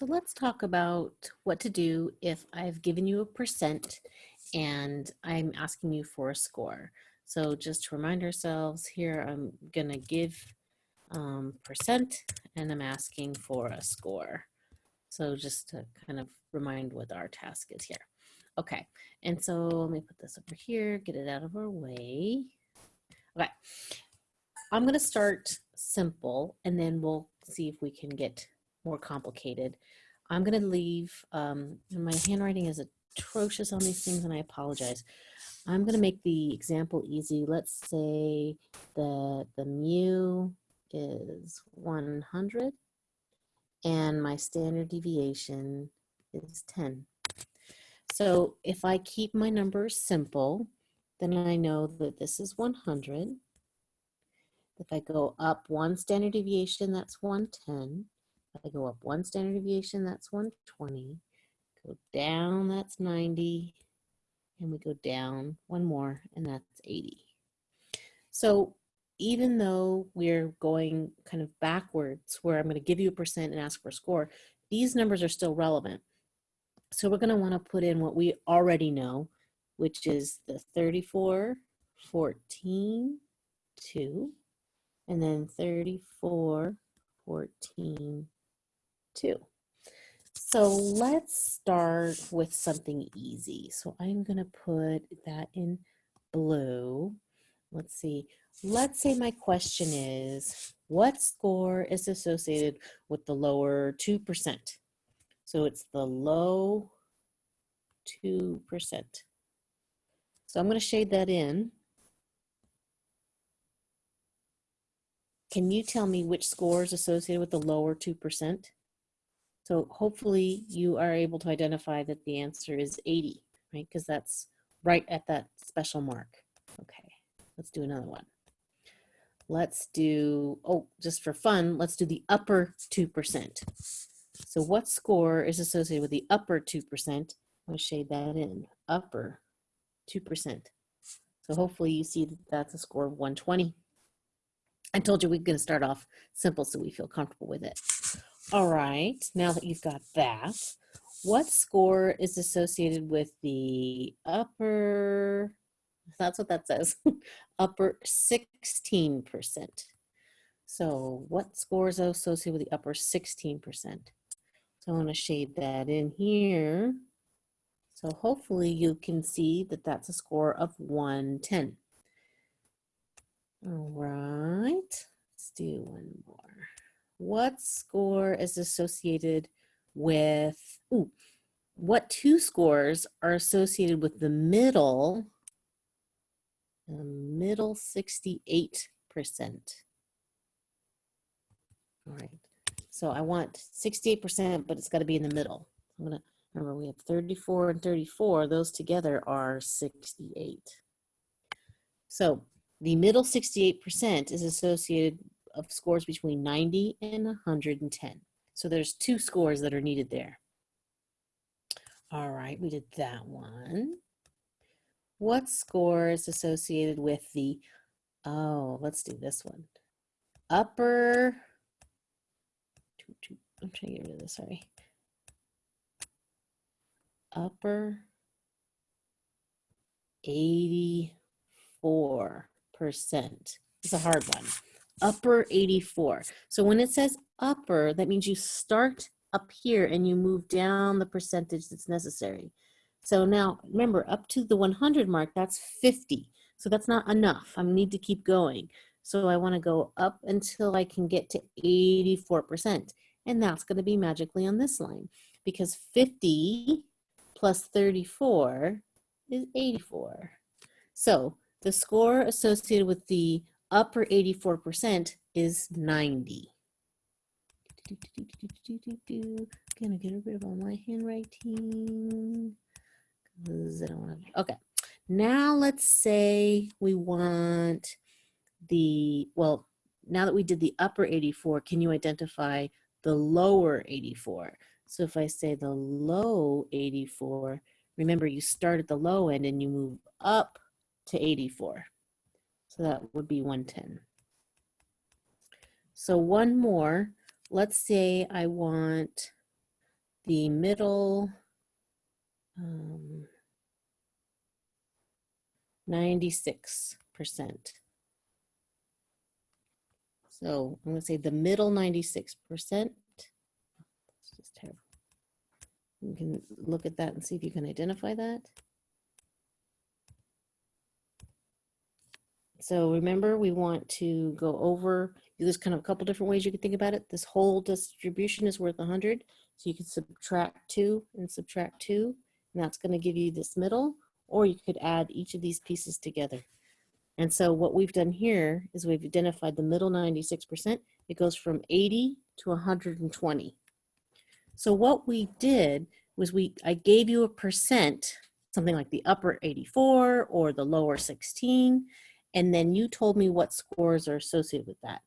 So let's talk about what to do if I've given you a percent and I'm asking you for a score. So just to remind ourselves here, I'm gonna give um, percent and I'm asking for a score. So just to kind of remind what our task is here. Okay, and so let me put this over here, get it out of our way. Okay, I'm gonna start simple and then we'll see if we can get more complicated. I'm going to leave, um, my handwriting is atrocious on these things and I apologize. I'm going to make the example easy. Let's say that the mu is 100 and my standard deviation is 10. So if I keep my numbers simple, then I know that this is 100. If I go up one standard deviation, that's 110. I go up one standard deviation, that's 120. Go down, that's 90. And we go down one more, and that's 80. So even though we're going kind of backwards, where I'm going to give you a percent and ask for a score, these numbers are still relevant. So we're going to want to put in what we already know, which is the 34, 14, 2, and then 34, 14, too. So let's start with something easy. So I'm going to put that in blue. Let's see. Let's say my question is, what score is associated with the lower 2%? So it's the low 2%. So I'm going to shade that in. Can you tell me which score is associated with the lower 2%? So hopefully you are able to identify that the answer is 80, right? Because that's right at that special mark. Okay, let's do another one. Let's do, oh, just for fun, let's do the upper 2%. So what score is associated with the upper 2%? I'm gonna shade that in, upper 2%. So hopefully you see that that's a score of 120. I told you we're gonna start off simple so we feel comfortable with it. All right, now that you've got that, what score is associated with the upper, that's what that says, upper 16%. So what score is associated with the upper 16%? So I want to shade that in here. So hopefully you can see that that's a score of 110. All right, let's do one more what score is associated with, ooh, what two scores are associated with the middle, the middle 68%. All right, so I want 68%, but it's gotta be in the middle. I'm gonna, remember we have 34 and 34, those together are 68. So the middle 68% is associated of scores between 90 and 110. So there's two scores that are needed there. All right, we did that one. What score is associated with the, oh, let's do this one. Upper, I'm trying to get rid of this, sorry. Upper 84%. It's a hard one upper 84. So when it says upper, that means you start up here and you move down the percentage that's necessary. So now remember up to the 100 mark, that's 50. So that's not enough. I need to keep going. So I wanna go up until I can get to 84%. And that's gonna be magically on this line because 50 plus 34 is 84. So the score associated with the upper 84% is 90. Gonna get rid of all my handwriting. I don't want to, okay. Now let's say we want the, well, now that we did the upper 84, can you identify the lower 84? So if I say the low 84, remember you start at the low end and you move up to 84. So that would be 110. So one more, let's say I want the middle um, 96%. So I'm going to say the middle 96%. It's just terrible. You can look at that and see if you can identify that. So remember, we want to go over, there's kind of a couple different ways you can think about it. This whole distribution is worth 100. So you can subtract 2 and subtract 2, and that's going to give you this middle, or you could add each of these pieces together. And so what we've done here is we've identified the middle 96%. It goes from 80 to 120. So what we did was we I gave you a percent, something like the upper 84 or the lower 16, and then you told me what scores are associated with that.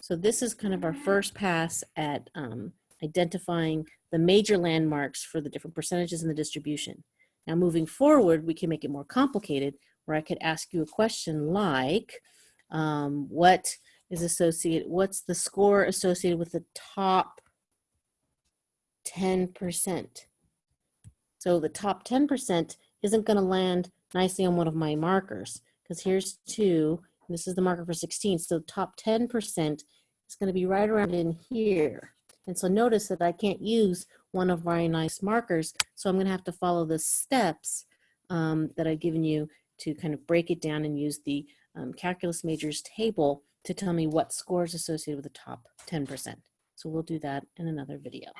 So this is kind of our first pass at um, identifying the major landmarks for the different percentages in the distribution. Now moving forward, we can make it more complicated where I could ask you a question like, um, what is associated, what's the score associated with the top 10%? So the top 10% isn't gonna land nicely on one of my markers because here's two, this is the marker for 16. So the top 10% is gonna be right around in here. And so notice that I can't use one of my nice markers. So I'm gonna have to follow the steps um, that I've given you to kind of break it down and use the um, calculus majors table to tell me what scores associated with the top 10%. So we'll do that in another video.